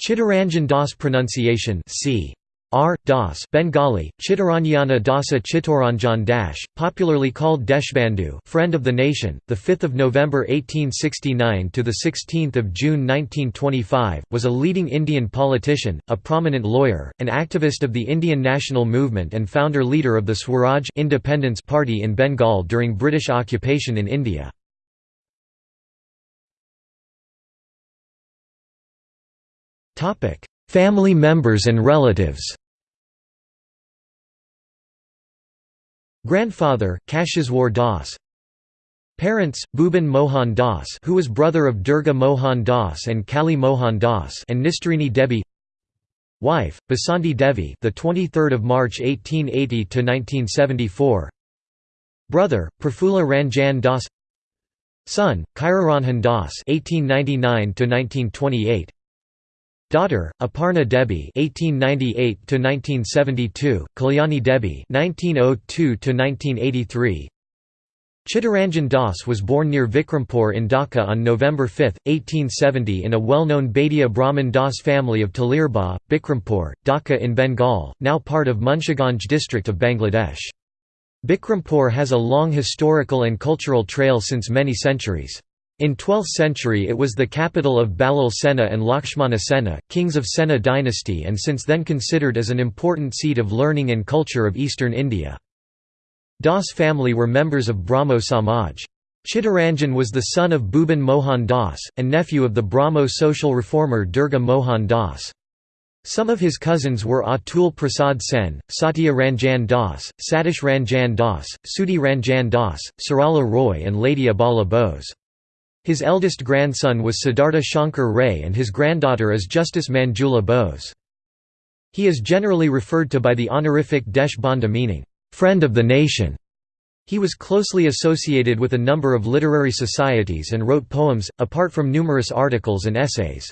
Chittaranjan Das pronunciation c. R. Das Bengali, Chittaranyana Dasa Chittoranjan Dash, popularly called Deshbandhu friend of the nation, 5 November 1869 – to 16 June 1925, was a leading Indian politician, a prominent lawyer, an activist of the Indian national movement and founder-leader of the Swaraj Independence Party in Bengal during British occupation in India. Family members and relatives Grandfather, Kashishwar Das Parents, Bhuban Mohan Das who was brother of Durga Mohan Das and Kali Mohan Das and Nistarini Devi Wife, Basanti Devi the 23rd of March 1880 to 1974 Brother, Prafulla Ranjan Das Son, Chiraranjan Das 1899 to 1928 Daughter, Aparna Debi (1898–1972), Kalyani Debi (1902–1983). Chittaranjan Das was born near Vikrampur in Dhaka on November 5, 1870 in a well-known Baidiya Brahmin Das family of Talirbagh, Bikrampur, Dhaka in Bengal, now part of Munshiganj district of Bangladesh. Bikrampur has a long historical and cultural trail since many centuries. In 12th century it was the capital of Ballal Sena and Lakshmana Sena, kings of Sena dynasty and since then considered as an important seat of learning and culture of eastern India. Das family were members of Brahmo Samaj. Chittaranjan was the son of Bhuban Mohan Das, and nephew of the Brahmo social reformer Durga Mohan Das. Some of his cousins were Atul Prasad Sen, Satya Ranjan Das, Satish Ranjan Das, Sudhi Ranjan Das, Sarala Roy and Lady Abala Bose. His eldest grandson was Siddhartha Shankar Ray and his granddaughter is Justice Manjula Bose. He is generally referred to by the honorific Desh Bandhu meaning, "'friend of the nation'". He was closely associated with a number of literary societies and wrote poems, apart from numerous articles and essays.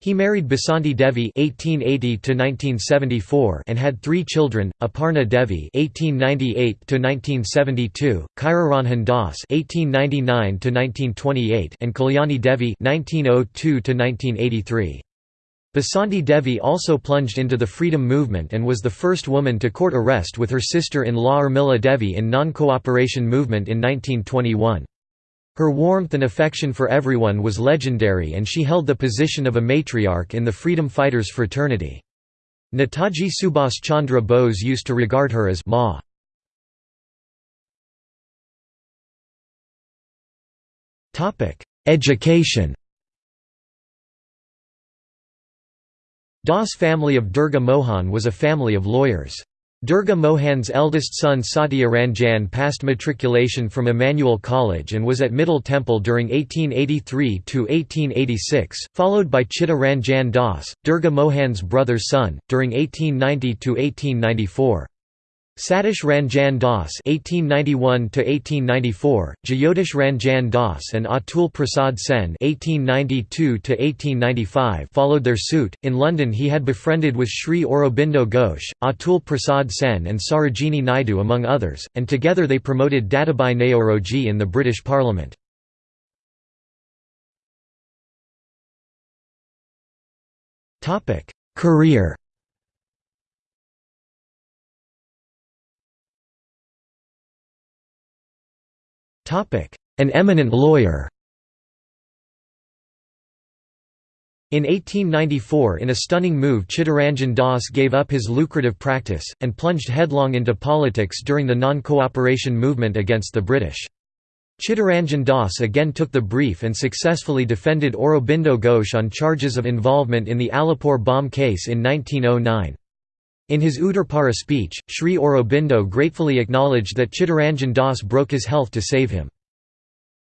He married Basanti Devi (1880–1974) and had three children: Aparna Devi (1898–1972), Chiraranjan Das (1899–1928), and Kalyani Devi (1902–1983). Basanti Devi also plunged into the freedom movement and was the first woman to court arrest with her sister-in-law Urmila Devi in non-cooperation movement in 1921. Her warmth and affection for everyone was legendary and she held the position of a matriarch in the freedom fighters fraternity. Netaji Subhas Chandra Bose used to regard her as Ma. Education Das family of Durga Mohan was a family of lawyers. Durga Mohan's eldest son Satya Ranjan passed matriculation from Emmanuel College and was at Middle Temple during 1883 to 1886, followed by Chitta Ranjan Das, Durga Mohan's brother's son, during 1890–1894. Satish Ranjan Das (1891–1894), Jyotish Ranjan Das, and Atul Prasad Sen (1892–1895) followed their suit. In London, he had befriended with Sri Aurobindo Ghosh, Atul Prasad Sen, and Sarojini Naidu, among others, and together they promoted Dadabhai Naoroji in the British Parliament. Topic: Career. An eminent lawyer In 1894 in a stunning move Chittaranjan Das gave up his lucrative practice, and plunged headlong into politics during the non-cooperation movement against the British. Chittaranjan Das again took the brief and successfully defended Aurobindo Ghosh on charges of involvement in the Alipore bomb case in 1909. In his Uttarpara speech, Sri Aurobindo gratefully acknowledged that Chittaranjan Das broke his health to save him.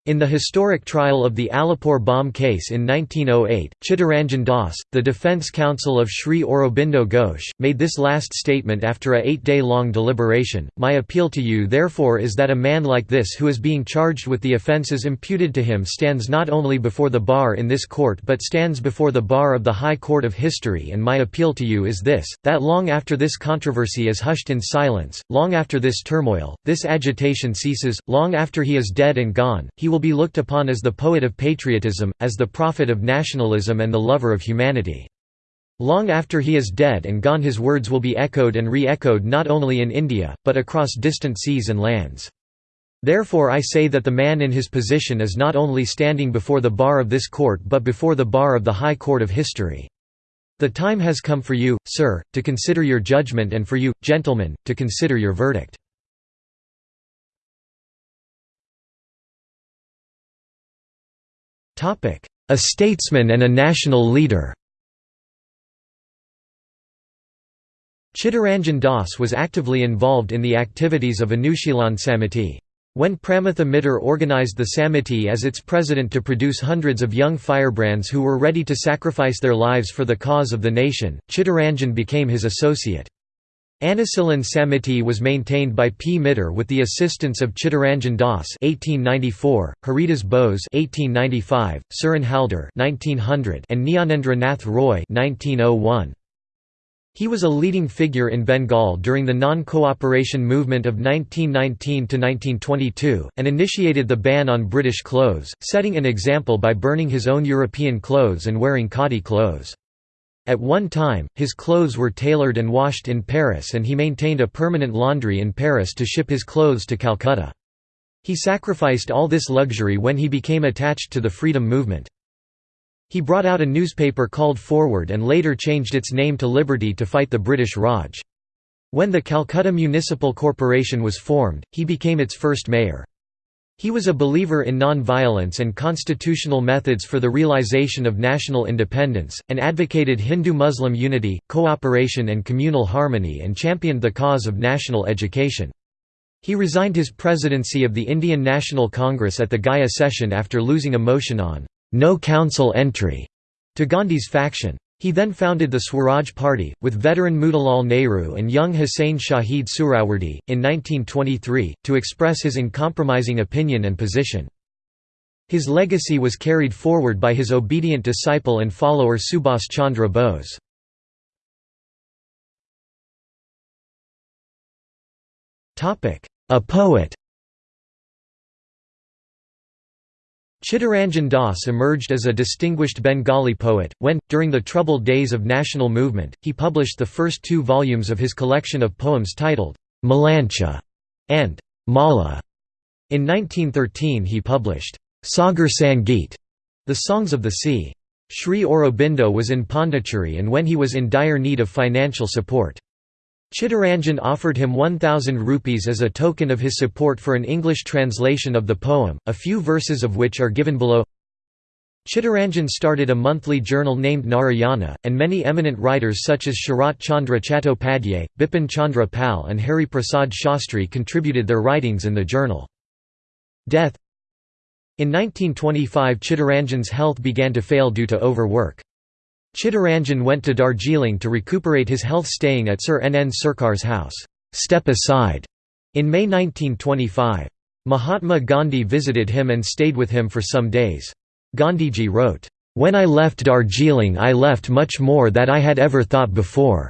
In the historic trial of the Alipur bomb case in 1908, Chittaranjan Das, the defence counsel of Sri Aurobindo Ghosh, made this last statement after a eight-day-long deliberation, My appeal to you therefore is that a man like this who is being charged with the offences imputed to him stands not only before the bar in this court but stands before the bar of the High Court of History and my appeal to you is this, that long after this controversy is hushed in silence, long after this turmoil, this agitation ceases, long after he is dead and gone, he will be looked upon as the poet of patriotism, as the prophet of nationalism and the lover of humanity. Long after he is dead and gone his words will be echoed and re-echoed not only in India, but across distant seas and lands. Therefore I say that the man in his position is not only standing before the bar of this court but before the bar of the high court of history. The time has come for you, sir, to consider your judgment and for you, gentlemen, to consider your verdict. A statesman and a national leader Chittaranjan Das was actively involved in the activities of Anushilan Samiti. When Pramatha Mittal organized the Samiti as its president to produce hundreds of young firebrands who were ready to sacrifice their lives for the cause of the nation, Chittaranjan became his associate. Anusilan Samiti was maintained by P. Mittal with the assistance of Chittaranjan Das (1894), Haridas Bose (1895), Suren Haldar (1900), and Nyanendra Nath Roy (1901). He was a leading figure in Bengal during the non-cooperation movement of 1919–1922, and initiated the ban on British clothes, setting an example by burning his own European clothes and wearing khadi clothes. At one time, his clothes were tailored and washed in Paris and he maintained a permanent laundry in Paris to ship his clothes to Calcutta. He sacrificed all this luxury when he became attached to the freedom movement. He brought out a newspaper called Forward and later changed its name to Liberty to fight the British Raj. When the Calcutta Municipal Corporation was formed, he became its first mayor. He was a believer in non-violence and constitutional methods for the realization of national independence, and advocated Hindu-Muslim unity, cooperation and communal harmony and championed the cause of national education. He resigned his presidency of the Indian National Congress at the Gaya session after losing a motion on no council entry to Gandhi's faction. He then founded the Swaraj Party, with veteran Motilal Nehru and young Huseyn Shaheed Suhrawardy, in 1923, to express his uncompromising opinion and position. His legacy was carried forward by his obedient disciple and follower Subhas Chandra Bose. A poet Chittaranjan Das emerged as a distinguished Bengali poet, when, during the troubled days of national movement, he published the first two volumes of his collection of poems titled, Malancha and Mala. In 1913 he published, Sagar Sangeet, the Songs of the Sea. Sri Aurobindo was in Pondicherry and when he was in dire need of financial support. Chittaranjan offered him 1,000 rupees as a token of his support for an English translation of the poem, a few verses of which are given below. Chittaranjan started a monthly journal named Narayana, and many eminent writers such as Sharat Chandra Chattopadhyay, Bipin Chandra Pal and Hari Prasad Shastri contributed their writings in the journal. Death In 1925 Chittaranjan's health began to fail due to overwork. Chittaranjan went to Darjeeling to recuperate his health staying at Sir N. N. Sircar's house, Step Aside, in May 1925. Mahatma Gandhi visited him and stayed with him for some days. Gandhiji wrote, "...when I left Darjeeling I left much more that I had ever thought before.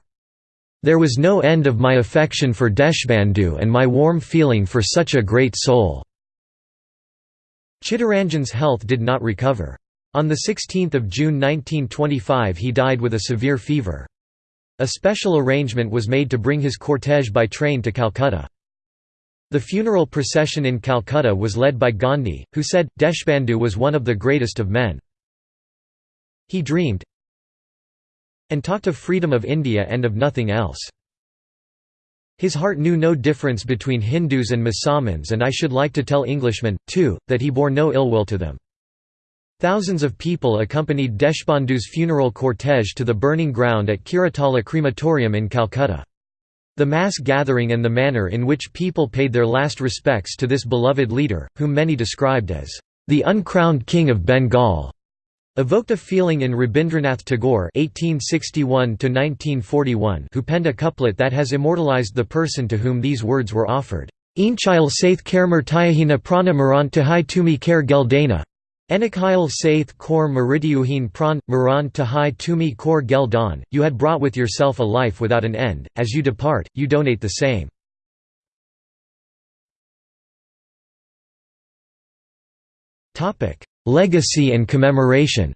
There was no end of my affection for Deshbandhu and my warm feeling for such a great soul." Chittaranjan's health did not recover. On 16 June 1925 he died with a severe fever. A special arrangement was made to bring his cortege by train to Calcutta. The funeral procession in Calcutta was led by Gandhi, who said, Deshbandhu was one of the greatest of men. He dreamed and talked of freedom of India and of nothing else. His heart knew no difference between Hindus and Musalmans and I should like to tell Englishmen, too, that he bore no ill will to them. Thousands of people accompanied Deshbandhu's funeral cortege to the burning ground at Keoratala Crematorium in Calcutta. The mass gathering and the manner in which people paid their last respects to this beloved leader, whom many described as the uncrowned king of Bengal, evoked a feeling in Rabindranath Tagore (1861–1941), who penned a couplet that has immortalized the person to whom these words were offered. Inchile saith kermer tyahina prana maran tahai tumi ker geldana Enikile saith kor meridiuhin pran, maran tahai tumi kor gel don, you had brought with yourself a life without an end, as you depart, you donate the same. Legacy and commemoration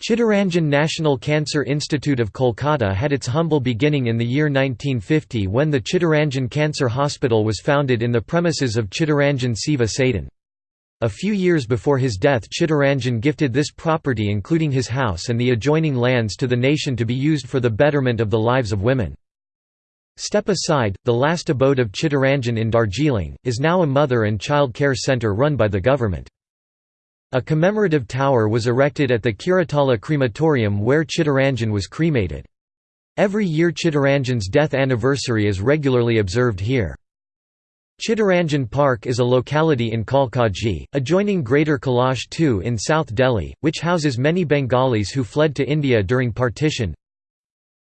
Chittaranjan National Cancer Institute of Kolkata had its humble beginning in the year 1950 when the Chittaranjan Cancer Hospital was founded in the premises of Chittaranjan Seva Sadan. A few years before his death Chittaranjan gifted this property including his house and the adjoining lands to the nation to be used for the betterment of the lives of women. Step Aside, the last abode of Chittaranjan in Darjeeling, is now a mother and child care centre run by the government. A commemorative tower was erected at the Keoratala crematorium where Chittaranjan was cremated. Every year Chittaranjan's death anniversary is regularly observed here. Chittaranjan Park is a locality in Kalkaji, adjoining Greater Kailash II in South Delhi, which houses many Bengalis who fled to India during partition.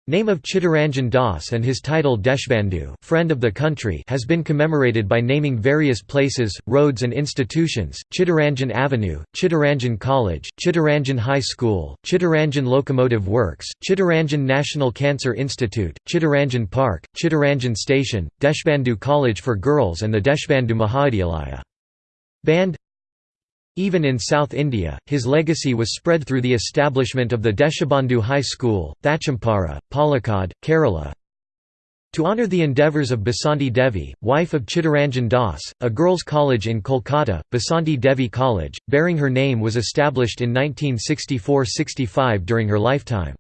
Name of Chittaranjan Das and his title Deshbandhu friend of the country has been commemorated by naming various places, roads and institutions, Chittaranjan Avenue, Chittaranjan College, Chittaranjan High School, Chittaranjan Locomotive Works, Chittaranjan National Cancer Institute, Chittaranjan Park, Chittaranjan Station, Deshbandhu College for Girls and the Deshbandhu Mahavidyalaya. Band even in South India, his legacy was spread through the establishment of the Deshabandhu High School, Thatchampara, Palakkad, Kerala. To honour the endeavours of Basanti Devi, wife of Chittaranjan Das, a girls' college in Kolkata, Basanti Devi College, bearing her name was established in 1964–65 during her lifetime.